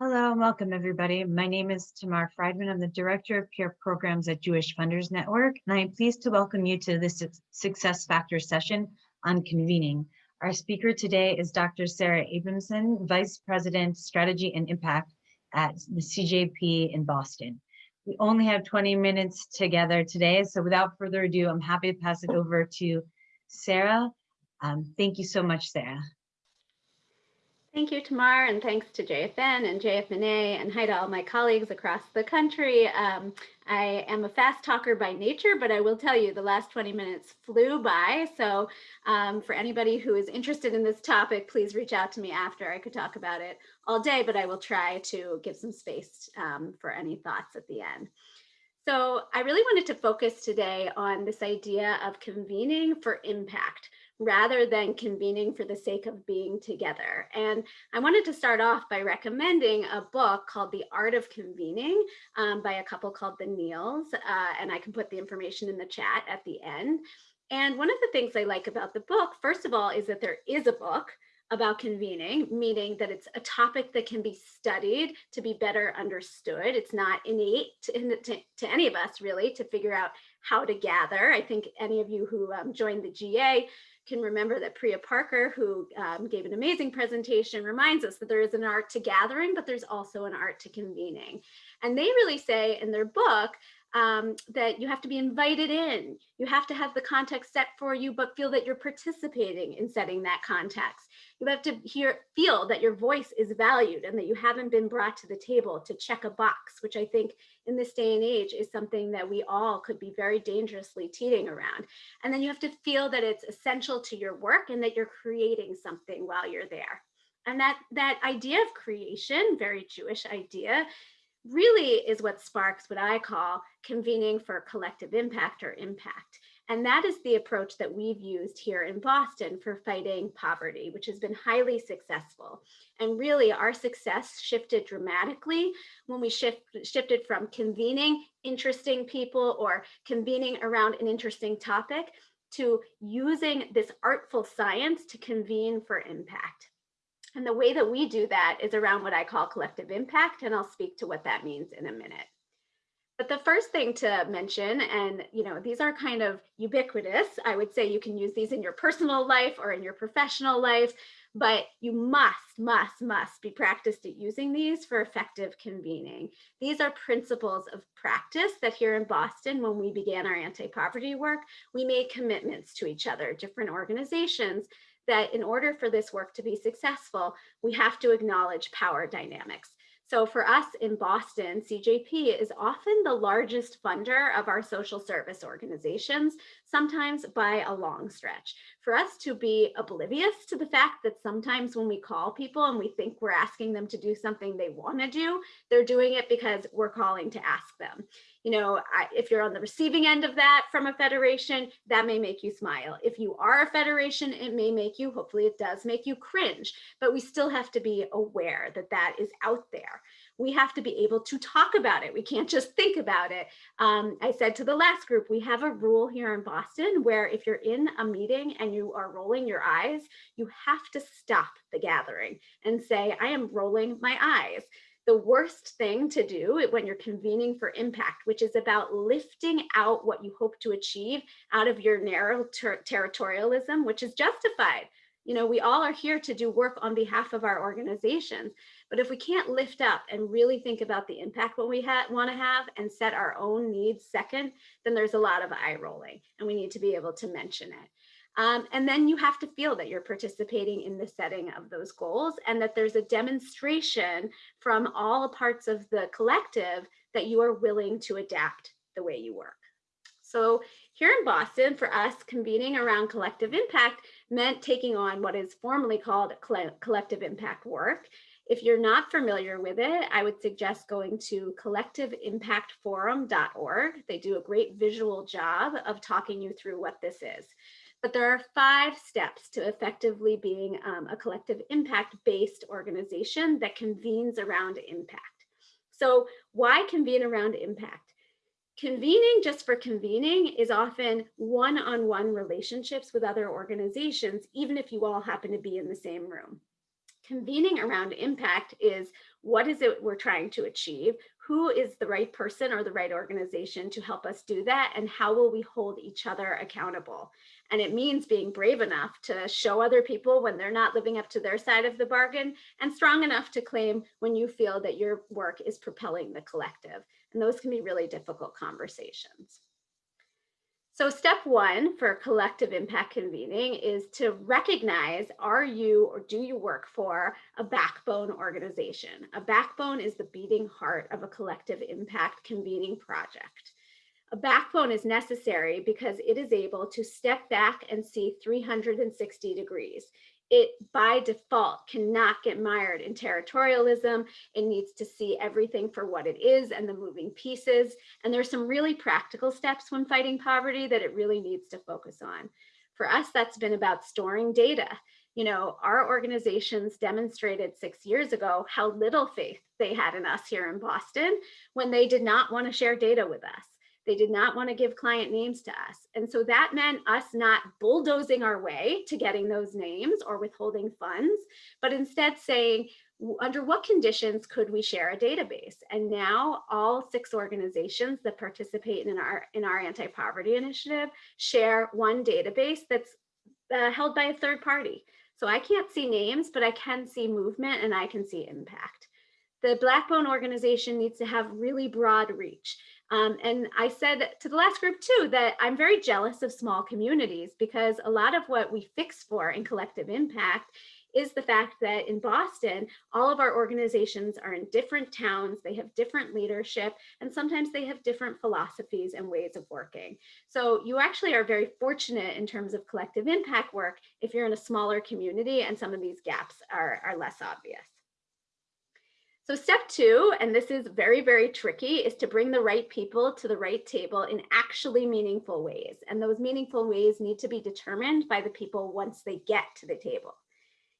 Hello and welcome everybody. My name is Tamar Friedman. I'm the Director of Peer Programs at Jewish Funders Network, and I am pleased to welcome you to this Success Factor session on convening. Our speaker today is Dr. Sarah Abramson, Vice President, Strategy and Impact at the CJP in Boston. We only have 20 minutes together today, so without further ado, I'm happy to pass it over to Sarah. Um, thank you so much, Sarah. Thank you, Tamar, and thanks to JFN and JFNA, and hi to all my colleagues across the country. Um, I am a fast talker by nature, but I will tell you the last 20 minutes flew by. So um, for anybody who is interested in this topic, please reach out to me after. I could talk about it all day, but I will try to give some space um, for any thoughts at the end. So I really wanted to focus today on this idea of convening for impact rather than convening for the sake of being together. And I wanted to start off by recommending a book called The Art of Convening um, by a couple called the Neals, uh, and I can put the information in the chat at the end. And one of the things I like about the book, first of all, is that there is a book about convening, meaning that it's a topic that can be studied to be better understood. It's not innate to, to, to any of us really to figure out how to gather. I think any of you who um, joined the GA can remember that Priya Parker, who um, gave an amazing presentation, reminds us that there is an art to gathering, but there's also an art to convening. And they really say in their book um, that you have to be invited in. You have to have the context set for you, but feel that you're participating in setting that context. You have to hear, feel that your voice is valued and that you haven't been brought to the table to check a box, which I think in this day and age is something that we all could be very dangerously teeting around. And then you have to feel that it's essential to your work and that you're creating something while you're there. And that, that idea of creation, very Jewish idea, really is what sparks what I call convening for collective impact or impact. And that is the approach that we've used here in Boston for fighting poverty, which has been highly successful. And really our success shifted dramatically when we shift, shifted from convening interesting people or convening around an interesting topic to using this artful science to convene for impact. And the way that we do that is around what I call collective impact, and I'll speak to what that means in a minute. But the first thing to mention, and you know, these are kind of ubiquitous. I would say you can use these in your personal life or in your professional life, but you must, must, must be practiced at using these for effective convening. These are principles of practice that here in Boston, when we began our anti-poverty work, we made commitments to each other, different organizations, that in order for this work to be successful, we have to acknowledge power dynamics. So for us in Boston, CJP is often the largest funder of our social service organizations, sometimes by a long stretch. For us to be oblivious to the fact that sometimes when we call people and we think we're asking them to do something they want to do, they're doing it because we're calling to ask them you know, I, if you're on the receiving end of that from a federation, that may make you smile. If you are a federation, it may make you, hopefully it does make you cringe, but we still have to be aware that that is out there. We have to be able to talk about it. We can't just think about it. Um, I said to the last group, we have a rule here in Boston where if you're in a meeting and you are rolling your eyes, you have to stop the gathering and say, I am rolling my eyes the worst thing to do when you're convening for impact, which is about lifting out what you hope to achieve out of your narrow ter territorialism, which is justified. You know, we all are here to do work on behalf of our organizations. But if we can't lift up and really think about the impact what we want to have and set our own needs second, then there's a lot of eye rolling and we need to be able to mention it. Um, and then you have to feel that you're participating in the setting of those goals and that there's a demonstration from all parts of the collective that you are willing to adapt the way you work. So here in Boston, for us, convening around collective impact meant taking on what is formally called collective impact work. If you're not familiar with it, I would suggest going to collectiveimpactforum.org. They do a great visual job of talking you through what this is. But there are five steps to effectively being um, a collective impact-based organization that convenes around impact. So why convene around impact? Convening just for convening is often one-on-one -on -one relationships with other organizations, even if you all happen to be in the same room. Convening around impact is what is it we're trying to achieve? Who is the right person or the right organization to help us do that? And how will we hold each other accountable? And it means being brave enough to show other people when they're not living up to their side of the bargain and strong enough to claim when you feel that your work is propelling the collective. And those can be really difficult conversations. So step one for collective impact convening is to recognize, are you or do you work for a backbone organization? A backbone is the beating heart of a collective impact convening project. A backbone is necessary because it is able to step back and see 360 degrees. It by default cannot get mired in territorialism. It needs to see everything for what it is and the moving pieces. And there's some really practical steps when fighting poverty that it really needs to focus on. For us, that's been about storing data. You know, our organizations demonstrated six years ago how little faith they had in us here in Boston when they did not want to share data with us. They did not want to give client names to us. And so that meant us not bulldozing our way to getting those names or withholding funds, but instead saying, under what conditions could we share a database? And now all six organizations that participate in our, in our anti-poverty initiative share one database that's uh, held by a third party. So I can't see names, but I can see movement and I can see impact. The backbone organization needs to have really broad reach. Um, and I said to the last group too, that I'm very jealous of small communities because a lot of what we fix for in collective impact is the fact that in Boston, all of our organizations are in different towns, they have different leadership, and sometimes they have different philosophies and ways of working. So you actually are very fortunate in terms of collective impact work if you're in a smaller community and some of these gaps are, are less obvious. So step two, and this is very, very tricky, is to bring the right people to the right table in actually meaningful ways. And those meaningful ways need to be determined by the people once they get to the table.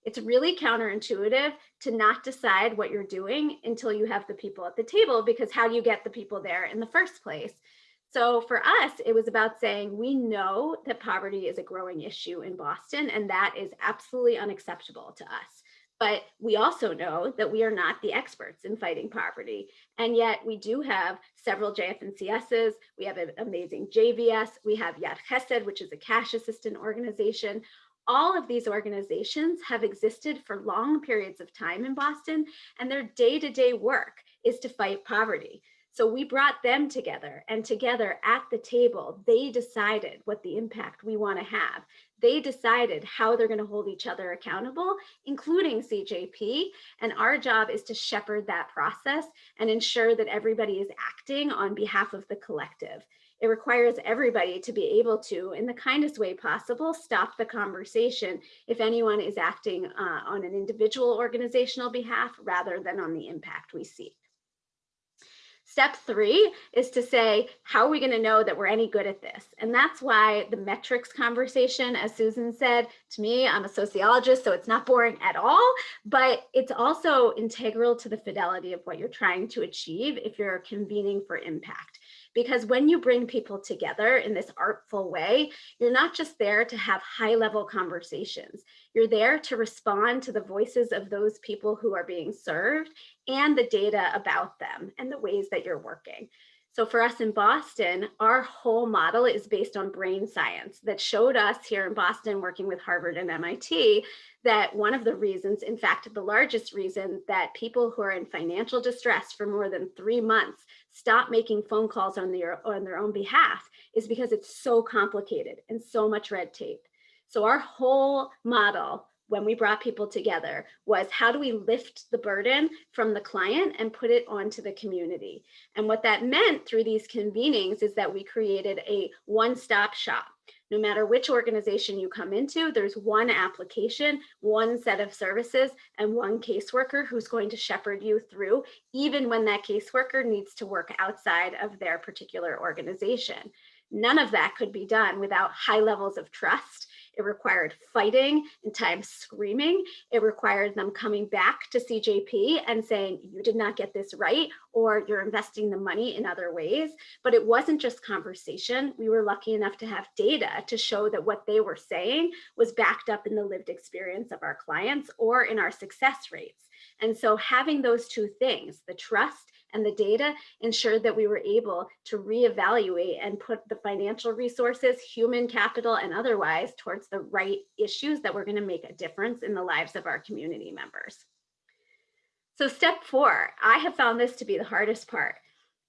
It's really counterintuitive to not decide what you're doing until you have the people at the table, because how do you get the people there in the first place? So for us, it was about saying, we know that poverty is a growing issue in Boston, and that is absolutely unacceptable to us. But we also know that we are not the experts in fighting poverty. And yet we do have several JF&CSs, we have an amazing JVS, we have Yad Chesed, which is a cash assistant organization. All of these organizations have existed for long periods of time in Boston, and their day-to-day -day work is to fight poverty. So we brought them together and together at the table, they decided what the impact we wanna have they decided how they're going to hold each other accountable, including CJP. And our job is to shepherd that process and ensure that everybody is acting on behalf of the collective. It requires everybody to be able to, in the kindest way possible, stop the conversation if anyone is acting uh, on an individual organizational behalf rather than on the impact we seek. Step three is to say, how are we going to know that we're any good at this? And that's why the metrics conversation, as Susan said, to me, I'm a sociologist, so it's not boring at all, but it's also integral to the fidelity of what you're trying to achieve if you're convening for impact. Because when you bring people together in this artful way, you're not just there to have high level conversations. You're there to respond to the voices of those people who are being served and the data about them and the ways that you're working. So for us in Boston, our whole model is based on brain science that showed us here in Boston working with Harvard and MIT that one of the reasons, in fact, the largest reason that people who are in financial distress for more than three months stop making phone calls on their, on their own behalf is because it's so complicated and so much red tape. So our whole model when we brought people together was how do we lift the burden from the client and put it onto the community? And what that meant through these convenings is that we created a one-stop shop. No matter which organization you come into, there's one application, one set of services, and one caseworker who's going to shepherd you through, even when that caseworker needs to work outside of their particular organization. None of that could be done without high levels of trust It required fighting and times screaming. It required them coming back to CJP and saying, you did not get this right, or you're investing the money in other ways. But it wasn't just conversation. We were lucky enough to have data to show that what they were saying was backed up in the lived experience of our clients or in our success rates. And so having those two things, the trust and the data ensured that we were able to reevaluate and put the financial resources, human capital and otherwise towards the right issues that were gonna make a difference in the lives of our community members. So step four, I have found this to be the hardest part.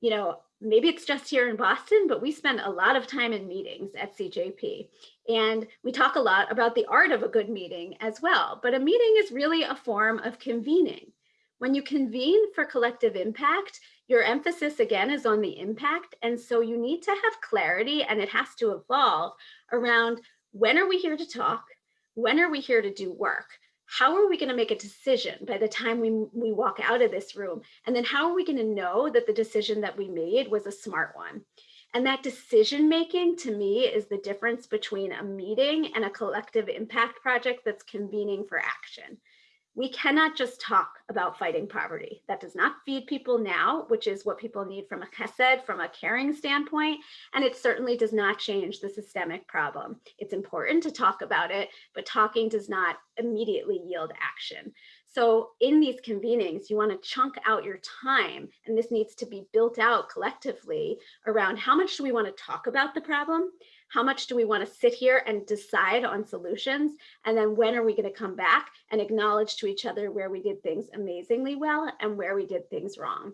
You know, maybe it's just here in Boston, but we spend a lot of time in meetings at CJP. And we talk a lot about the art of a good meeting as well. But a meeting is really a form of convening. When you convene for collective impact, your emphasis again is on the impact. And so you need to have clarity and it has to evolve around when are we here to talk? When are we here to do work? How are we going to make a decision by the time we, we walk out of this room? And then how are we going to know that the decision that we made was a smart one? And that decision making to me is the difference between a meeting and a collective impact project that's convening for action we cannot just talk about fighting poverty. That does not feed people now, which is what people need from a chesed, from a caring standpoint, and it certainly does not change the systemic problem. It's important to talk about it, but talking does not immediately yield action. So in these convenings, you want to chunk out your time, and this needs to be built out collectively around how much do we want to talk about the problem? How much do we want to sit here and decide on solutions? And then when are we going to come back and acknowledge to each other where we did things amazingly well and where we did things wrong?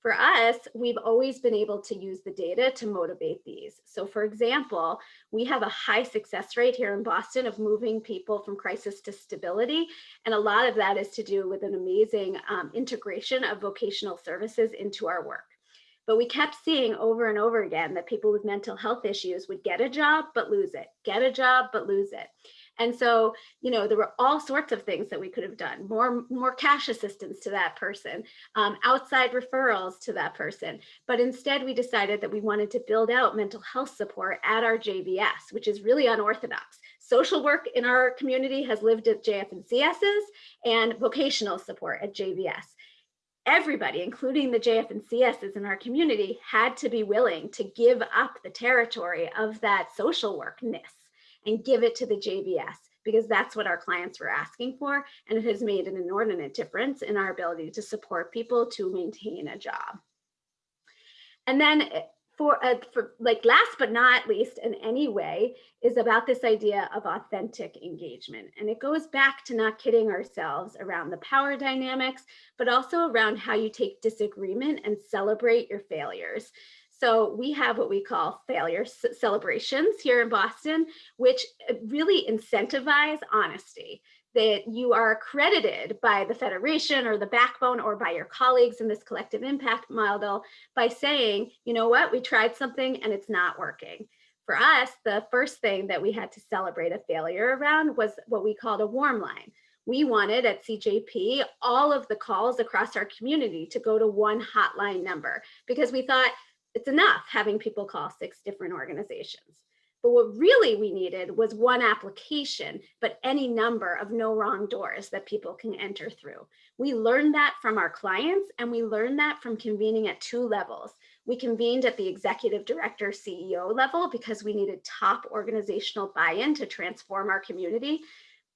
For us, we've always been able to use the data to motivate these. So for example, we have a high success rate here in Boston of moving people from crisis to stability. And a lot of that is to do with an amazing um, integration of vocational services into our work. But we kept seeing over and over again that people with mental health issues would get a job, but lose it, get a job, but lose it. And so, you know, there were all sorts of things that we could have done, more, more cash assistance to that person, um, outside referrals to that person. But instead we decided that we wanted to build out mental health support at our JVS, which is really unorthodox. Social work in our community has lived at JF&CSs and vocational support at JVS everybody, including the JF and CSs in our community, had to be willing to give up the territory of that social workness and give it to the JVS because that's what our clients were asking for. And it has made an inordinate difference in our ability to support people to maintain a job. And then for, uh, for like last but not least in any way is about this idea of authentic engagement. And it goes back to not kidding ourselves around the power dynamics, but also around how you take disagreement and celebrate your failures. So we have what we call failure celebrations here in Boston, which uh, really incentivize honesty that you are accredited by the federation or the backbone or by your colleagues in this collective impact model by saying, you know what, we tried something and it's not working. For us, the first thing that we had to celebrate a failure around was what we called a warm line. We wanted at CJP all of the calls across our community to go to one hotline number because we thought it's enough having people call six different organizations. But what really we needed was one application, but any number of no wrong doors that people can enter through. We learned that from our clients and we learned that from convening at two levels. We convened at the executive director CEO level because we needed top organizational buy-in to transform our community.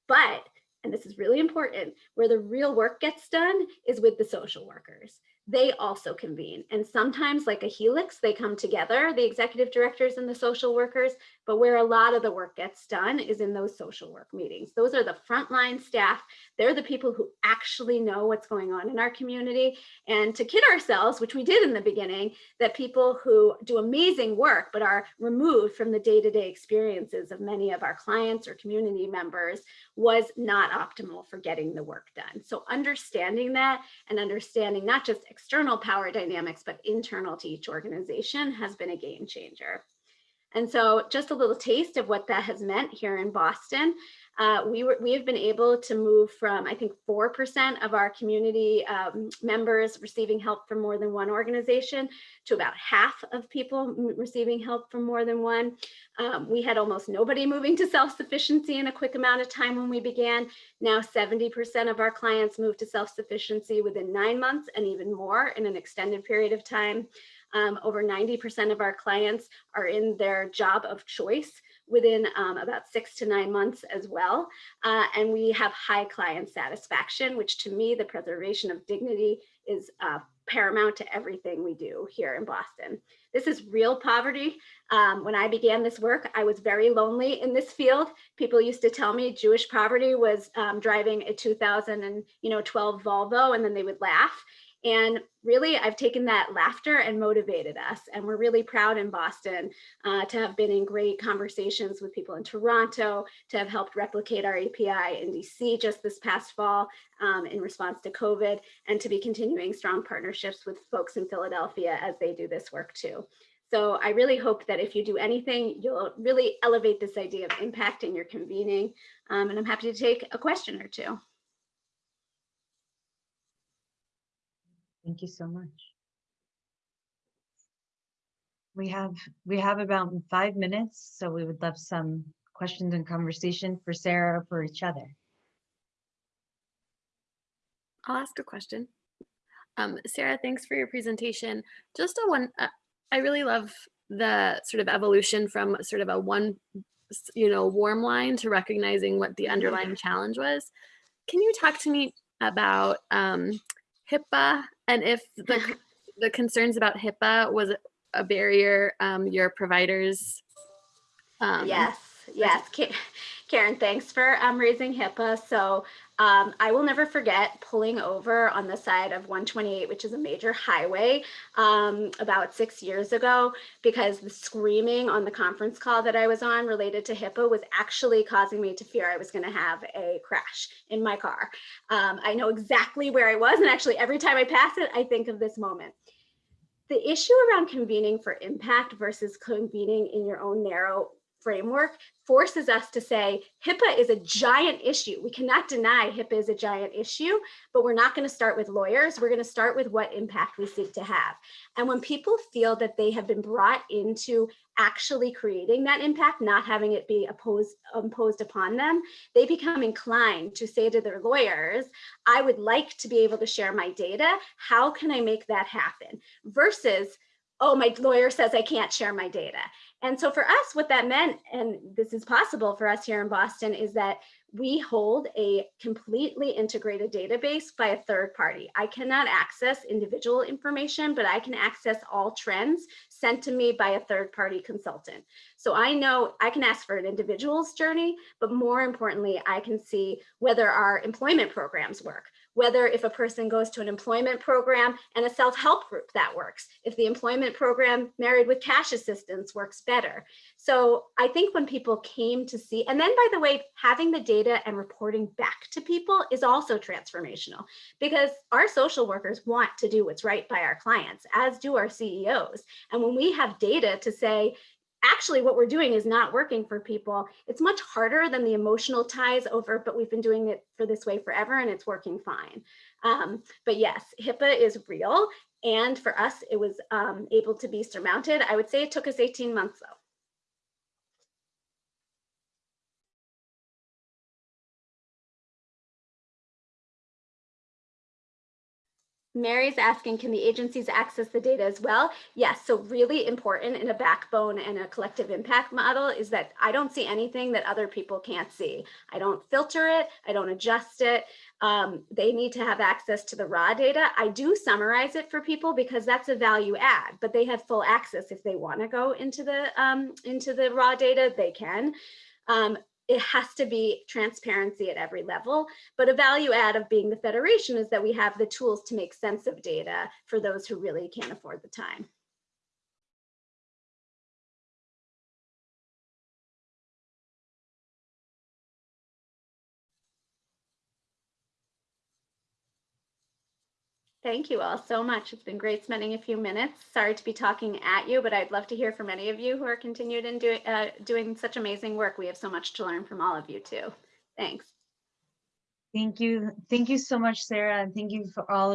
But, and this is really important, where the real work gets done is with the social workers they also convene. And sometimes like a helix, they come together, the executive directors and the social workers, but where a lot of the work gets done is in those social work meetings. Those are the frontline staff. They're the people who actually know what's going on in our community. And to kid ourselves, which we did in the beginning, that people who do amazing work, but are removed from the day-to-day -day experiences of many of our clients or community members was not optimal for getting the work done. So understanding that and understanding not just external power dynamics, but internal to each organization has been a game changer. And so just a little taste of what that has meant here in Boston. Uh, we were we have been able to move from I think four percent of our community um, members receiving help from more than one organization to about half of people receiving help from more than one. Um, we had almost nobody moving to self-sufficiency in a quick amount of time when we began. Now 70% of our clients move to self-sufficiency within nine months and even more in an extended period of time. Um, over 90% of our clients are in their job of choice within um, about six to nine months as well. Uh, and we have high client satisfaction, which to me, the preservation of dignity is uh, paramount to everything we do here in Boston. This is real poverty. Um, when I began this work, I was very lonely in this field. People used to tell me Jewish poverty was um, driving a 2012 Volvo and then they would laugh. And really, I've taken that laughter and motivated us. And we're really proud in Boston uh, to have been in great conversations with people in Toronto, to have helped replicate our API in DC just this past fall um, in response to COVID, and to be continuing strong partnerships with folks in Philadelphia as they do this work too. So I really hope that if you do anything, you'll really elevate this idea of impact in your convening. Um, and I'm happy to take a question or two. Thank you so much. We have we have about five minutes, so we would love some questions and conversation for Sarah or for each other. I'll ask a question. Um, Sarah, thanks for your presentation. Just a one, uh, I really love the sort of evolution from sort of a one, you know, warm line to recognizing what the underlying challenge was. Can you talk to me about um, HIPAA and if the the concerns about HIPAA was a barrier um, your providers. Um, yes, yes, Karen, thanks for um, raising HIPAA. So um, I will never forget pulling over on the side of 128, which is a major highway, um, about six years ago, because the screaming on the conference call that I was on related to HIPAA was actually causing me to fear I was going to have a crash in my car. Um, I know exactly where I was, and actually every time I pass it, I think of this moment. The issue around convening for impact versus convening in your own narrow framework forces us to say HIPAA is a giant issue. We cannot deny HIPAA is a giant issue, but we're not going to start with lawyers. We're going to start with what impact we seek to have. And when people feel that they have been brought into actually creating that impact, not having it be opposed, imposed upon them, they become inclined to say to their lawyers, I would like to be able to share my data. How can I make that happen? Versus, oh, my lawyer says I can't share my data. And so for us, what that meant, and this is possible for us here in Boston, is that we hold a completely integrated database by a third party. I cannot access individual information, but I can access all trends sent to me by a third party consultant. So I know I can ask for an individual's journey, but more importantly, I can see whether our employment programs work, whether if a person goes to an employment program and a self-help group that works, if the employment program married with cash assistance works better. So I think when people came to see, and then by the way, having the data and reporting back to people is also transformational because our social workers want to do what's right by our clients, as do our CEOs. And when we have data to say, actually what we're doing is not working for people. It's much harder than the emotional ties over, but we've been doing it for this way forever and it's working fine. Um, but yes, HIPAA is real. And for us, it was um, able to be surmounted. I would say it took us 18 months though. Mary's asking, can the agencies access the data as well? Yes, so really important in a backbone and a collective impact model is that I don't see anything that other people can't see. I don't filter it, I don't adjust it. Um, they need to have access to the raw data. I do summarize it for people because that's a value add, but they have full access if they wanna go into the, um, into the raw data, they can. Um, it has to be transparency at every level. But a value add of being the federation is that we have the tools to make sense of data for those who really can't afford the time. Thank you all so much. It's been great spending a few minutes. Sorry to be talking at you, but I'd love to hear from any of you who are continued in doing uh, doing such amazing work. We have so much to learn from all of you too. Thanks. Thank you. Thank you so much, Sarah, and thank you for all of